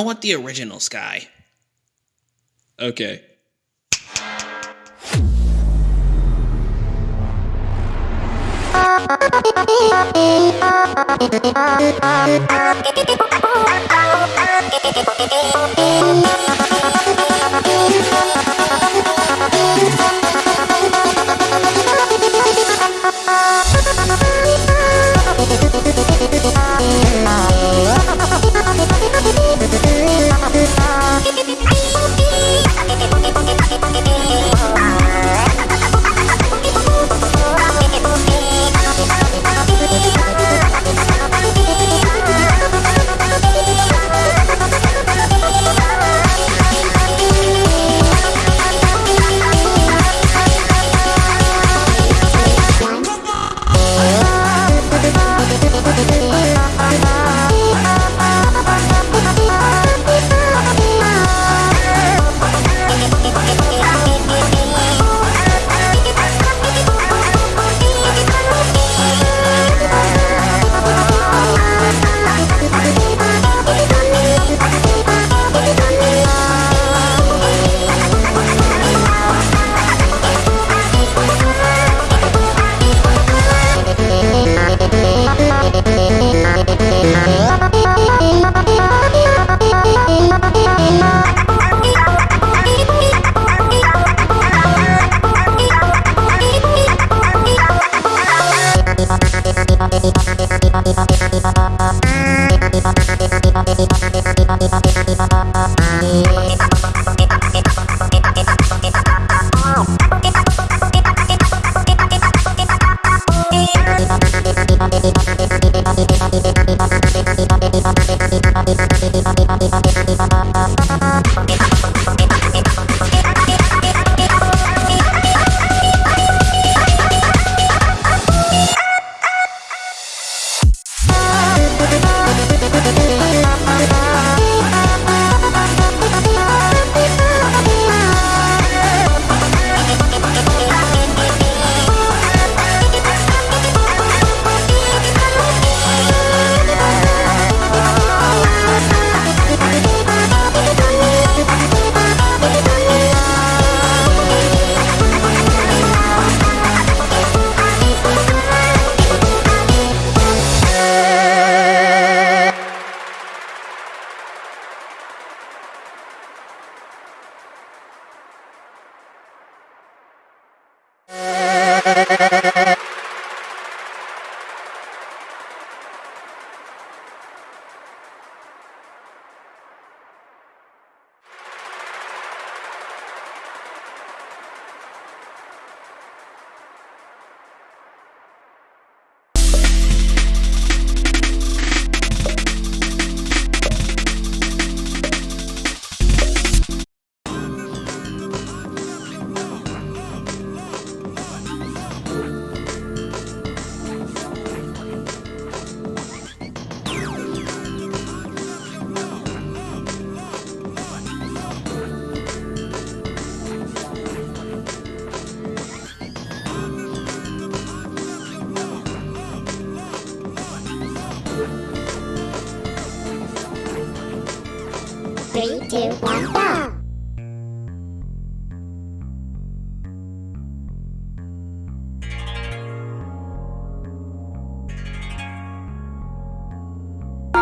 I want the original sky. Okay.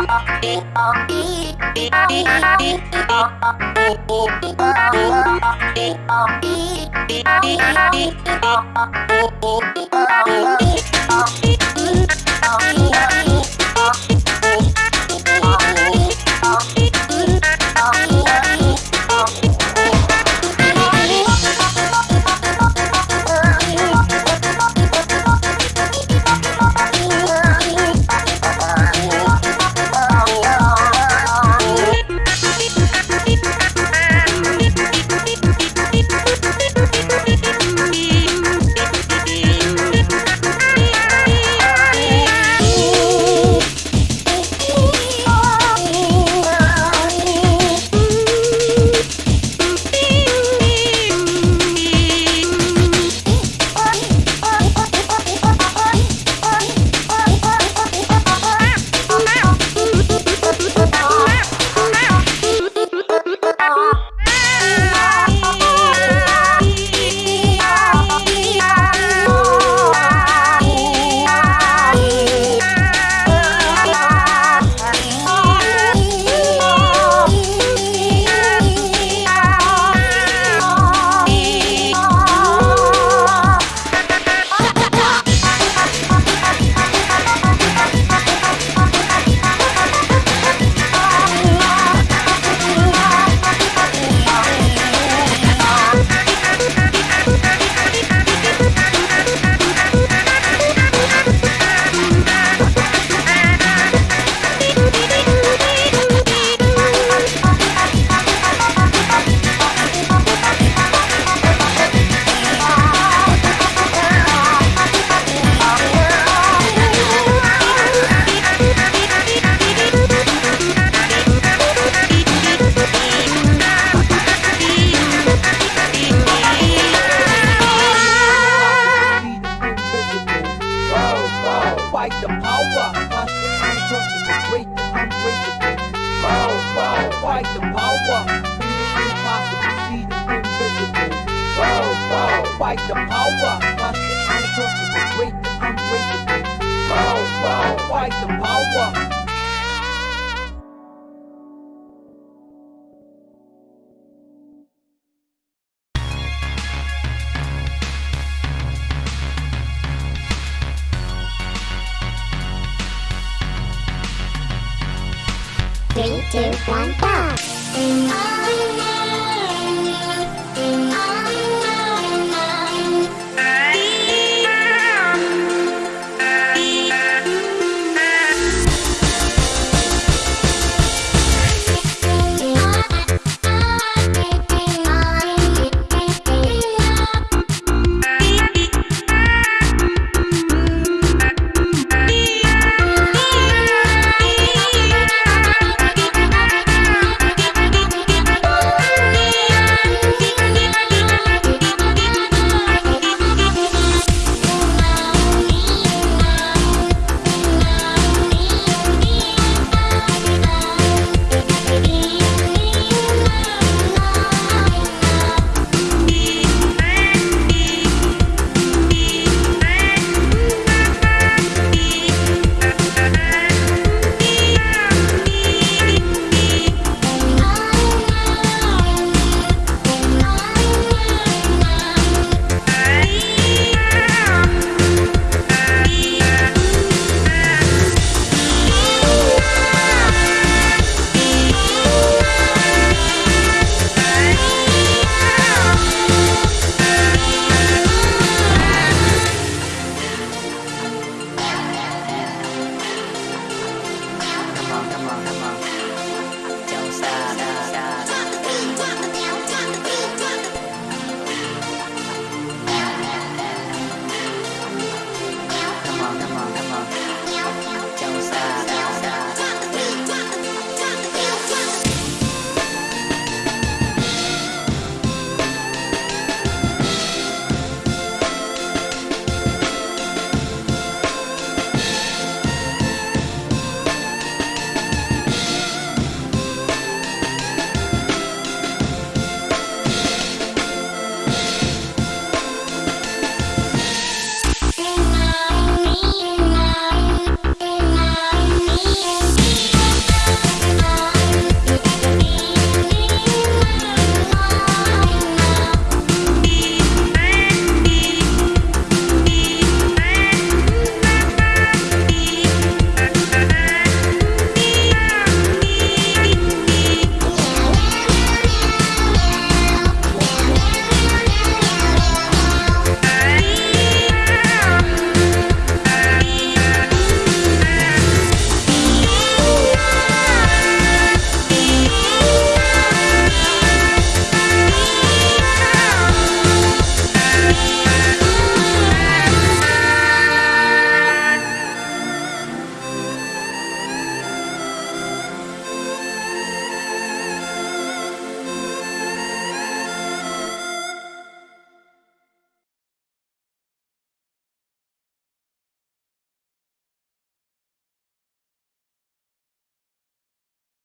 Oh,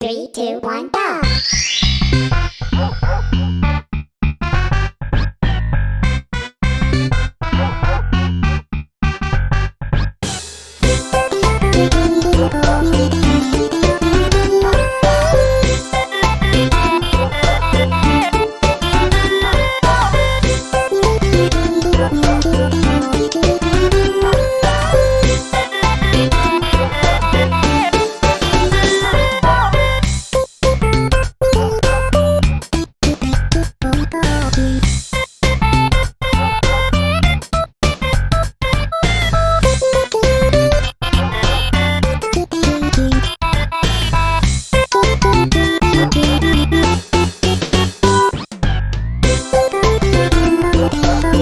Three, two, one, go!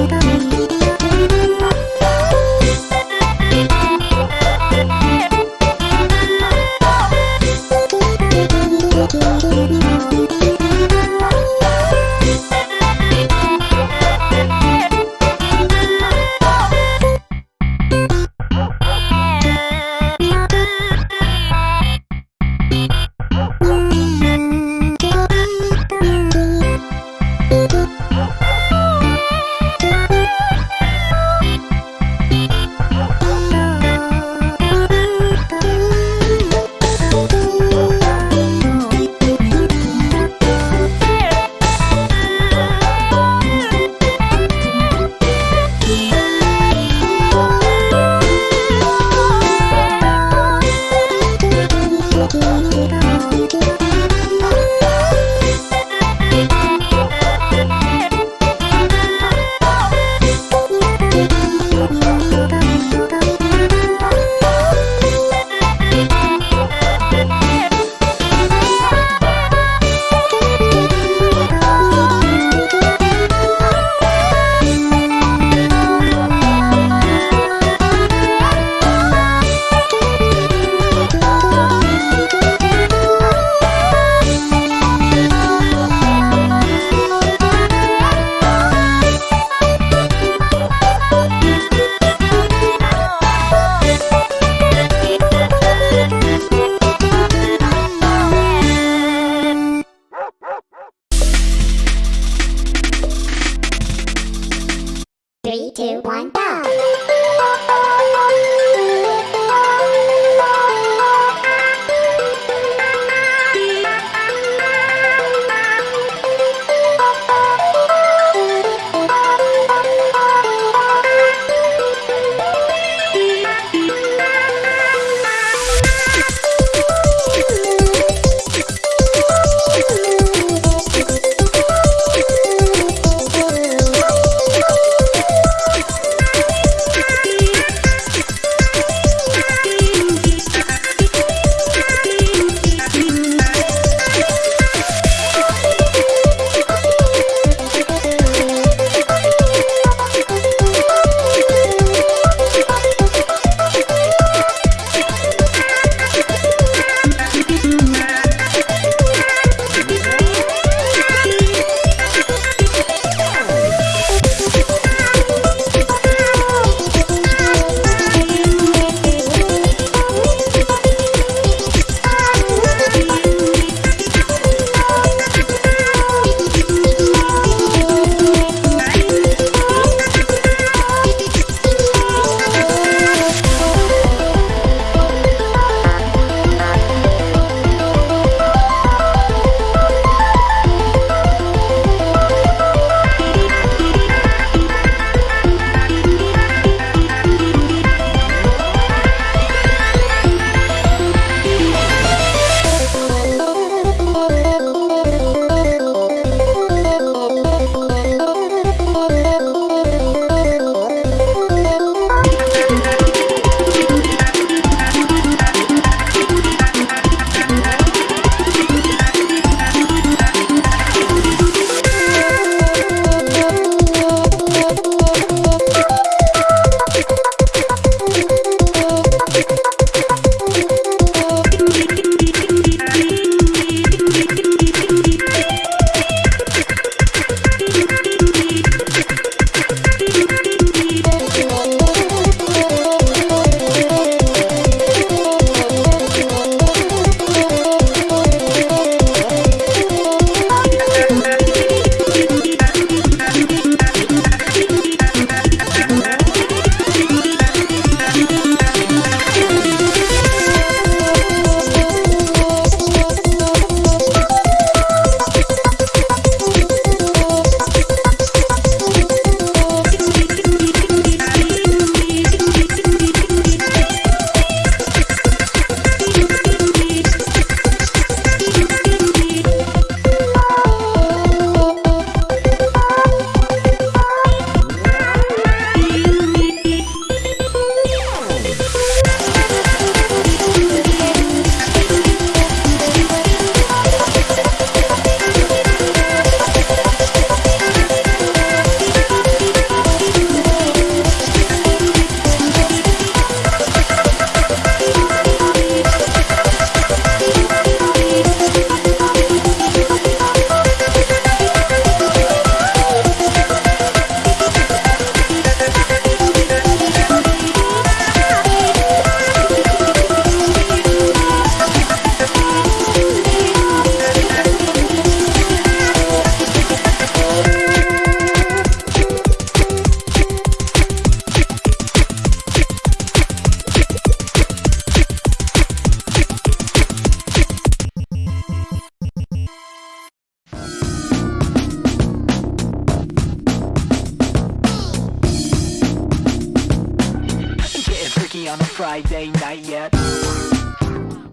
的到你。